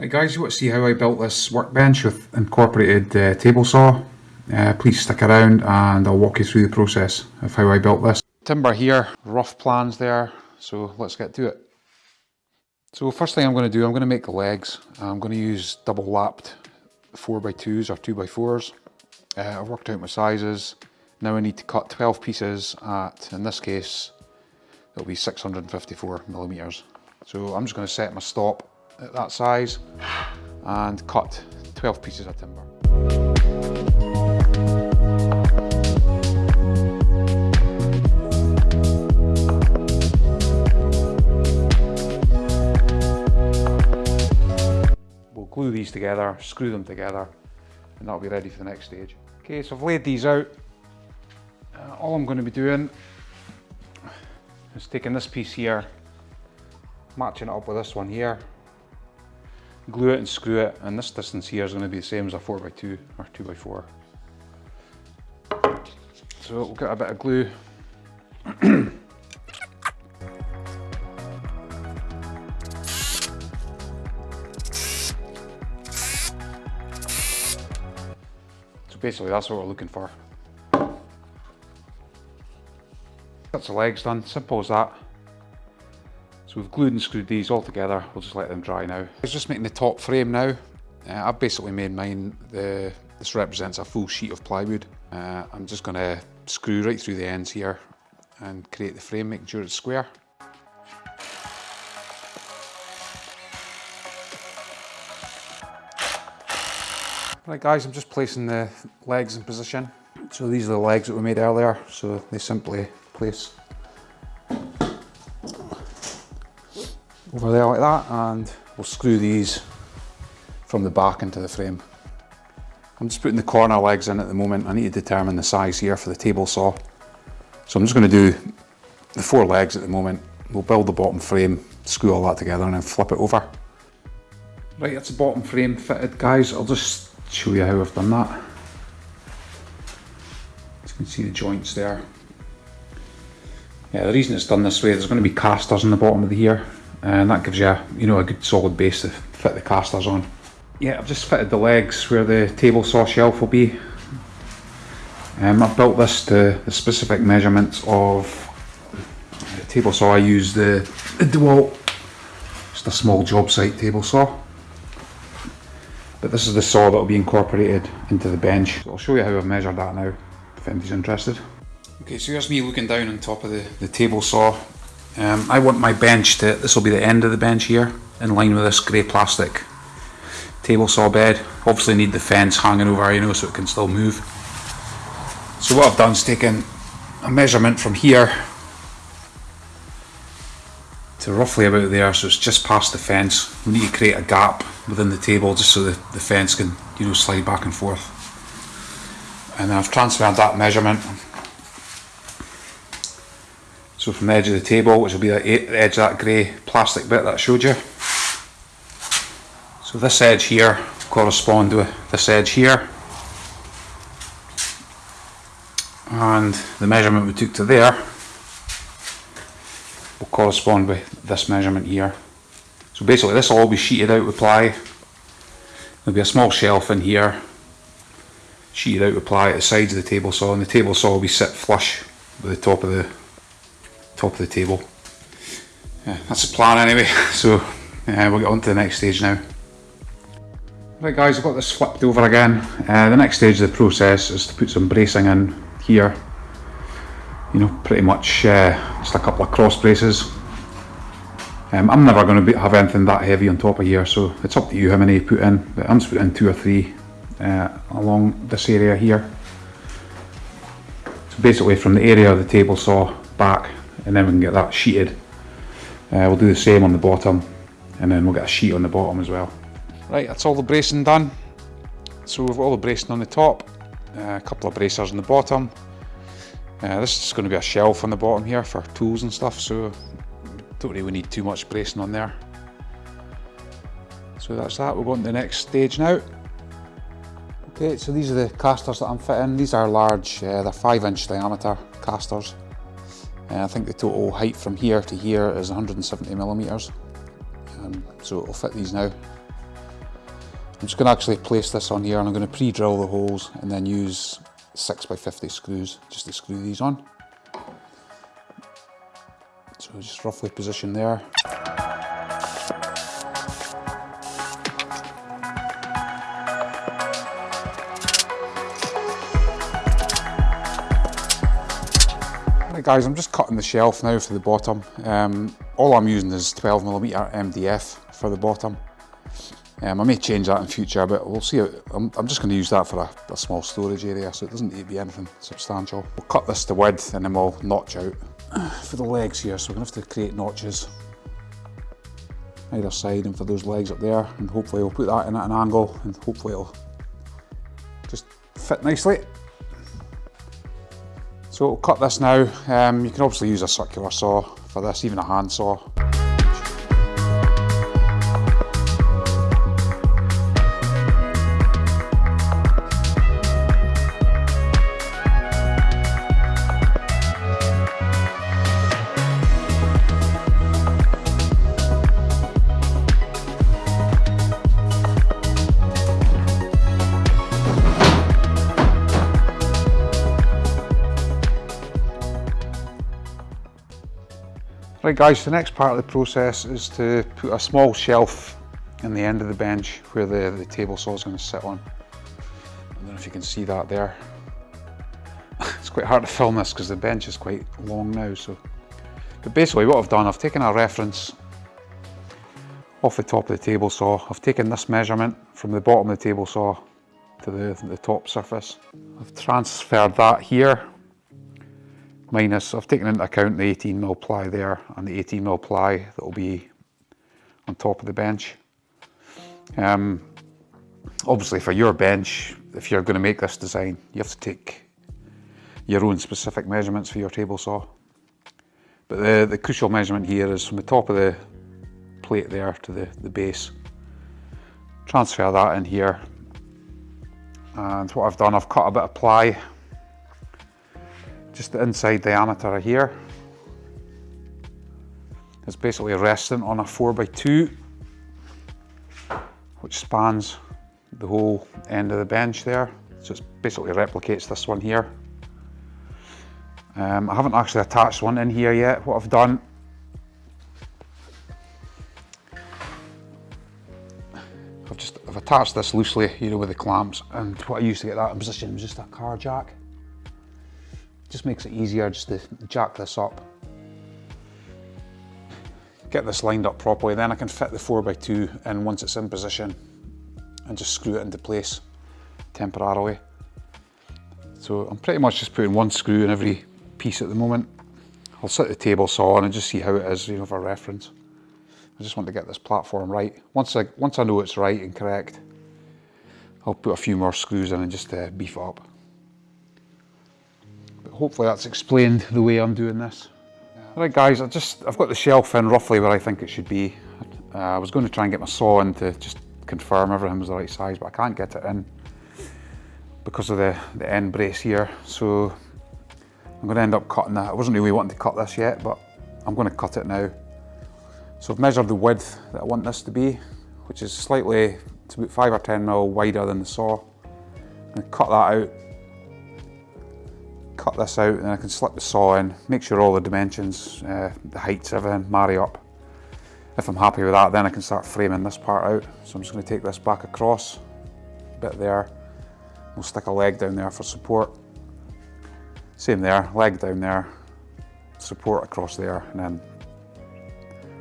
Right guys, you want to see how I built this workbench with incorporated uh, table saw? Uh, please stick around and I'll walk you through the process of how I built this. Timber here, rough plans there, so let's get to it. So first thing I'm going to do, I'm going to make the legs. I'm going to use double lapped 4x2s or 2x4s. Uh, I've worked out my sizes. Now I need to cut 12 pieces at, in this case, it'll be 654 millimeters. So I'm just going to set my stop at that size and cut 12 pieces of timber. We'll glue these together, screw them together, and that'll be ready for the next stage. Okay, so I've laid these out. Uh, all I'm going to be doing is taking this piece here, matching it up with this one here, glue it and screw it and this distance here is going to be the same as a 4x2 or 2x4 so we'll get a bit of glue. So basically that's what we're looking for. That's the legs done simple as that so we've glued and screwed these all together. We'll just let them dry now. I was just making the top frame now. Uh, I've basically made mine, the, this represents a full sheet of plywood. Uh, I'm just going to screw right through the ends here and create the frame, making sure it's square. Right guys, I'm just placing the legs in position. So these are the legs that we made earlier, so they simply place over there like that and we'll screw these from the back into the frame. I'm just putting the corner legs in at the moment. I need to determine the size here for the table saw. So I'm just going to do the four legs at the moment. We'll build the bottom frame, screw all that together and then flip it over. Right, that's the bottom frame fitted guys. I'll just show you how I've done that. As you can see the joints there. Yeah, the reason it's done this way, there's going to be casters in the bottom of the here and that gives you a, you know a good solid base to fit the casters on. Yeah, I've just fitted the legs where the table saw shelf will be. Um, I've built this to the specific measurements of the table saw. I use the, the DeWalt, just a small job site table saw. But this is the saw that will be incorporated into the bench. So I'll show you how I've measured that now, if anybody's interested. Okay, so here's me looking down on top of the, the table saw um, I want my bench to, this will be the end of the bench here, in line with this grey plastic table saw bed. Obviously need the fence hanging over, you know, so it can still move. So what I've done is taken a measurement from here to roughly about there, so it's just past the fence. We need to create a gap within the table just so the, the fence can, you know, slide back and forth. And then I've transferred that measurement so from the edge of the table, which will be the edge of that grey plastic bit that I showed you. So this edge here correspond to this edge here. And the measurement we took to there will correspond with this measurement here. So basically this will all be sheeted out with ply. There'll be a small shelf in here, sheeted out with ply at the sides of the table saw and the table saw will be set flush with the top of the top of the table. Yeah, that's the plan anyway, so uh, we'll get on to the next stage now. Right guys, I've got this flipped over again. Uh, the next stage of the process is to put some bracing in here. You know, pretty much uh, just a couple of cross braces. Um, I'm never going to have anything that heavy on top of here, so it's up to you how many you put in. But I'm just putting two or three uh, along this area here. So basically from the area of the table saw back and then we can get that sheeted. Uh, we'll do the same on the bottom and then we'll get a sheet on the bottom as well. Right, that's all the bracing done. So we've got all the bracing on the top, uh, a couple of bracers on the bottom. Uh, this is going to be a shelf on the bottom here for tools and stuff, so don't really need too much bracing on there. So that's that, we're going to the next stage now. Okay, so these are the casters that I'm fitting. These are large, uh, they're 5 inch diameter casters. Uh, I think the total height from here to here is 170 millimeters. Um, so it'll fit these now. I'm just going to actually place this on here and I'm going to pre-drill the holes and then use 6x50 screws just to screw these on. So just roughly position there. Guys, I'm just cutting the shelf now for the bottom. Um, all I'm using is 12mm MDF for the bottom. Um, I may change that in future, but we'll see. I'm, I'm just going to use that for a, a, small storage area, so it doesn't need to be anything substantial. We'll cut this to width and then we'll notch out for the legs here. So we're going to have to create notches either side and for those legs up there. And hopefully we'll put that in at an angle and hopefully it'll just fit nicely. So we'll cut this now. Um, you can obviously use a circular saw for this, even a handsaw. Right guys, the next part of the process is to put a small shelf in the end of the bench where the, the table saw is going to sit on. I don't know if you can see that there. it's quite hard to film this because the bench is quite long now. So, But basically what I've done, I've taken a reference off the top of the table saw. I've taken this measurement from the bottom of the table saw to the, the top surface. I've transferred that here minus, I've taken into account the 18 mil ply there and the 18 mil ply that will be on top of the bench. Um, obviously for your bench, if you're going to make this design, you have to take your own specific measurements for your table saw. But the, the crucial measurement here is from the top of the plate there to the, the base. Transfer that in here. And what I've done, I've cut a bit of ply just the inside diameter here. It's basically resting on a 4x2 which spans the whole end of the bench there. So it basically replicates this one here. Um, I haven't actually attached one in here yet. What I've done I've just I've attached this loosely, you know, with the clamps and what I used to get that in position was just a car jack. Just makes it easier just to jack this up. Get this lined up properly, then I can fit the 4x2 in once it's in position and just screw it into place temporarily. So I'm pretty much just putting one screw in every piece at the moment. I'll set the table saw on and just see how it is, you know, for reference. I just want to get this platform right. Once I, once I know it's right and correct, I'll put a few more screws in and just uh, beef it up hopefully that's explained the way I'm doing this. Right guys, I just, I've got the shelf in roughly where I think it should be. Uh, I was going to try and get my saw in to just confirm everything was the right size, but I can't get it in because of the, the end brace here. So I'm going to end up cutting that. I wasn't really wanting to cut this yet, but I'm going to cut it now. So I've measured the width that I want this to be, which is slightly, it's about 5 or 10 mil wider than the saw. To cut that out cut this out and I can slip the saw in, make sure all the dimensions, uh, the heights, everything marry up. If I'm happy with that, then I can start framing this part out. So I'm just going to take this back across, a bit there. We'll stick a leg down there for support. Same there, leg down there, support across there, and then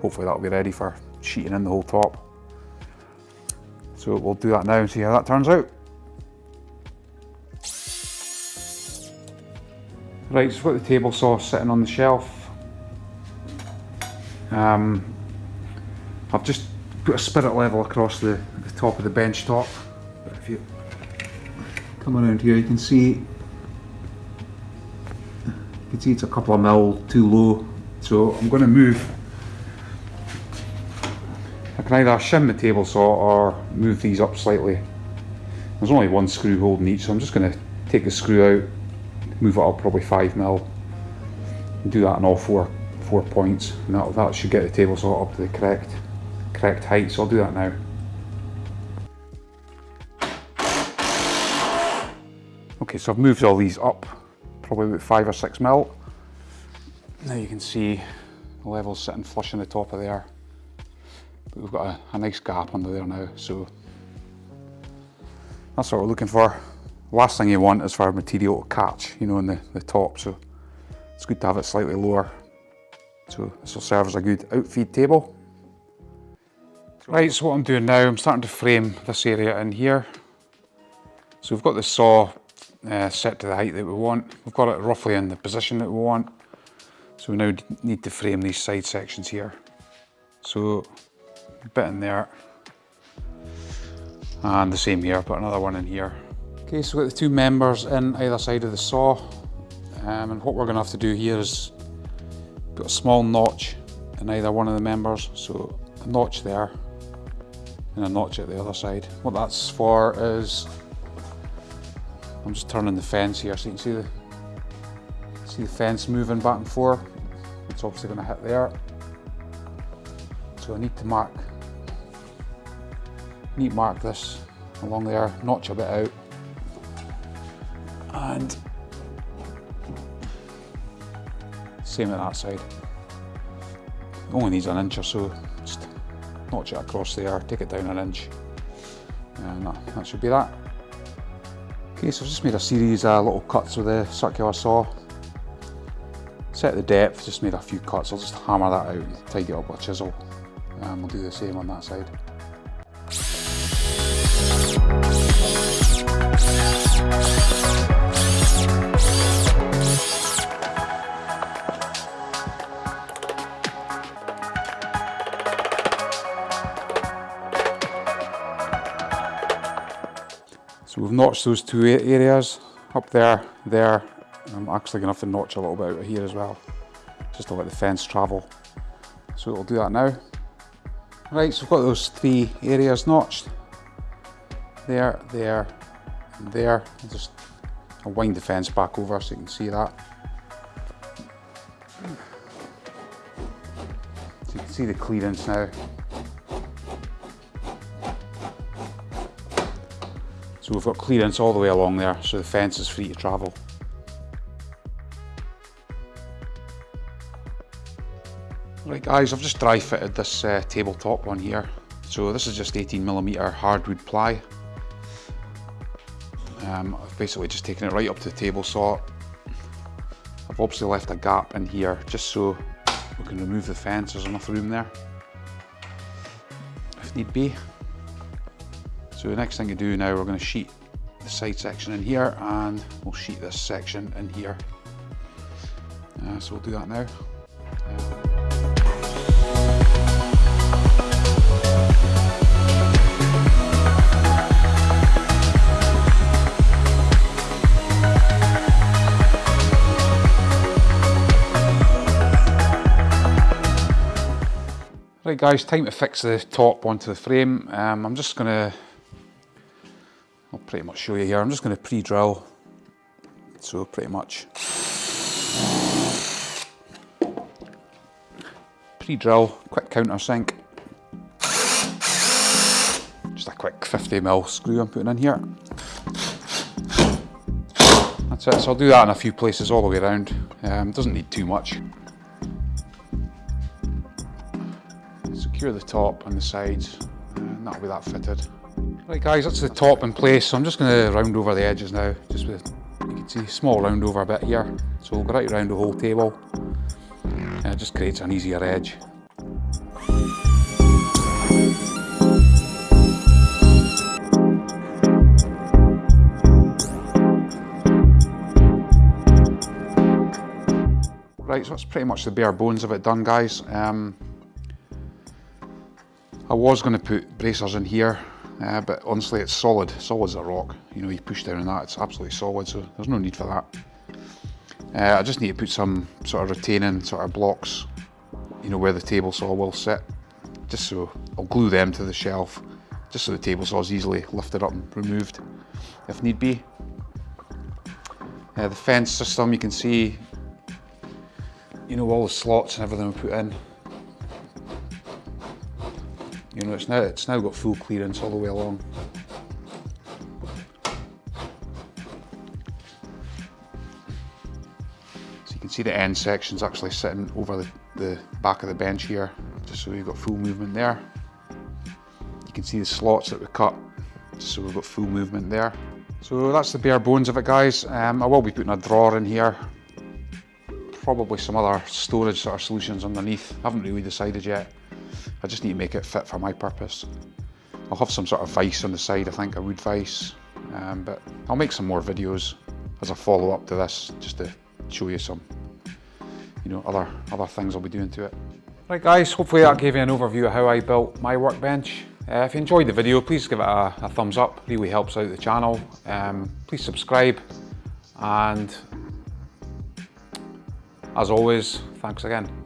hopefully that'll be ready for sheeting in the whole top. So we'll do that now and see how that turns out. Right, so I've got the table saw sitting on the shelf. Um, I've just put a spirit level across the, the top of the bench top. But if you come around here, you can see you can see it's a couple of mil too low. So I'm going to move. I can either shim the table saw or move these up slightly. There's only one screw holding each, so I'm just going to take the screw out move it up probably five mil, do that on all four four points, and that, that should get the table saw up to the correct correct height. So I'll do that now. Okay, so I've moved all these up probably about five or six mil. Now you can see the level's sitting flush on the top of there. But we've got a, a nice gap under there now, so that's what we're looking for. Last thing you want is for material to catch, you know, in the, the top, so it's good to have it slightly lower. So this will serve as a good outfeed table. Right, so what I'm doing now, I'm starting to frame this area in here. So we've got the saw uh, set to the height that we want. We've got it roughly in the position that we want. So we now need to frame these side sections here. So a bit in there. And the same here, put another one in here. Okay, so we've got the two members in either side of the saw. Um, and what we're gonna have to do here is put a small notch in either one of the members. So a notch there and a notch at the other side. What that's for is I'm just turning the fence here so you can see the see the fence moving back and forth. It's obviously going to hit there. So I need to mark need to mark this along there, notch a bit out. And same at that side. Only needs an inch or so. Just notch it across there, take it down an inch. And that, that should be that. Okay, so I've just made a series of little cuts with the circular saw. Set the depth, just made a few cuts. I'll just hammer that out and tidy it up with a chisel. And we'll do the same on that side. We've notched those two areas up there, there. I'm actually going to have to notch a little bit out here as well, just to let the fence travel. So we'll do that now. Right, so we've got those three areas notched. There, there, and there. I'll just wind the fence back over so you can see that. So you can see the clearance now. So we've got clearance all the way along there, so the fence is free to travel. Right guys, I've just dry fitted this uh, tabletop one here. So this is just 18mm hardwood ply. Um, I've basically just taken it right up to the table saw. I've obviously left a gap in here just so we can remove the fence, there's enough room there if need be. So the next thing to do now, we're going to sheet the side section in here and we'll sheet this section in here. Uh, so we'll do that now. Right guys, time to fix the top onto the frame. Um, I'm just going to I'll pretty much show you here. I'm just going to pre-drill. So pretty much pre-drill, quick countersink. Just a quick 50 mil screw I'm putting in here. That's it. So I'll do that in a few places all the way around. Um, doesn't need too much. Secure the top and the sides, and that'll be that fitted. Right guys, that's the top in place, so I'm just going to round over the edges now, just with, you can see, small round over bit here. So we'll go right around the whole table, and it just creates an easier edge. Right, so that's pretty much the bare bones of it done guys. Um, I was going to put bracers in here uh, but honestly it's solid, solid as a rock. You know, you push down on that, it's absolutely solid, so there's no need for that. Uh, I just need to put some sort of retaining sort of blocks, you know, where the table saw will sit, just so I'll glue them to the shelf, just so the table saw is easily lifted up and removed if need be. Uh, the fence system, you can see, you know, all the slots and everything we put in. You know, it's now, it's now got full clearance all the way along. So you can see the end section's actually sitting over the, the back of the bench here, just so we've got full movement there. You can see the slots that we cut, just so we've got full movement there. So that's the bare bones of it guys. Um, I will be putting a drawer in here. Probably some other storage sort of solutions underneath. I haven't really decided yet. I just need to make it fit for my purpose. I'll have some sort of vice on the side, I think, a wood vice, Um, but I'll make some more videos as a follow up to this, just to show you some, you know, other, other things I'll be doing to it. Right guys, hopefully that gave you an overview of how I built my workbench. Uh, if you enjoyed the video, please give it a, a thumbs up, it really helps out the channel. Um, please subscribe and as always, thanks again.